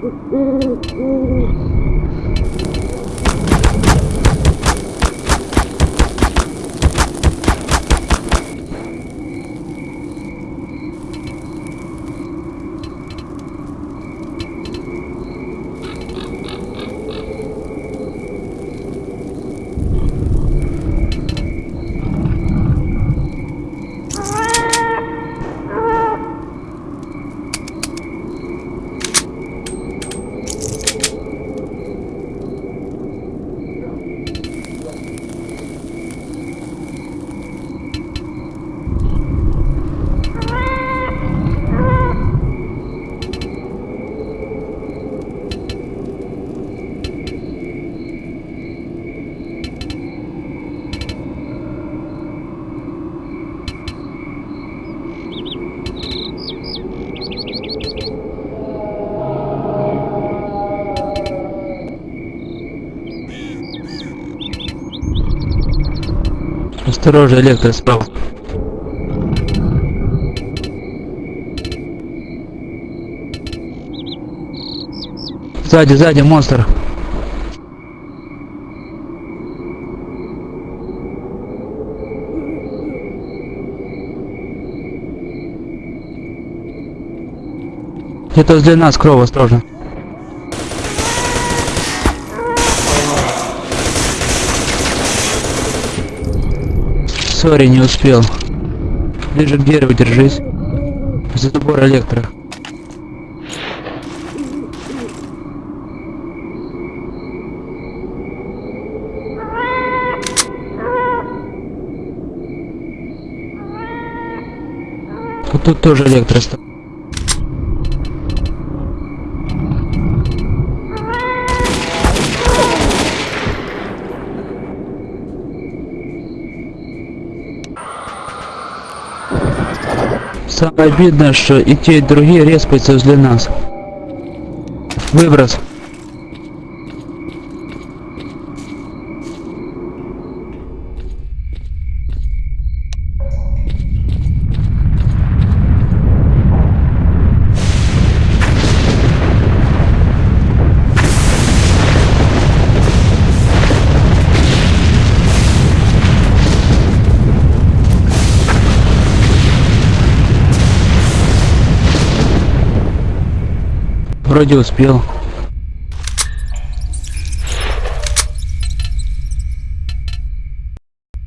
Ooh, ooh, ooh, ooh. Осторожно, электро справа. Сзади, сзади, монстр. Где-то возле нас кров, осторожно. Сори, не успел. Ближе к дереву держись. За забор электро. Вот тут тоже электро стоит. Самое обидное, что и те, и другие респаются возле нас. Выброс. Вроде успел.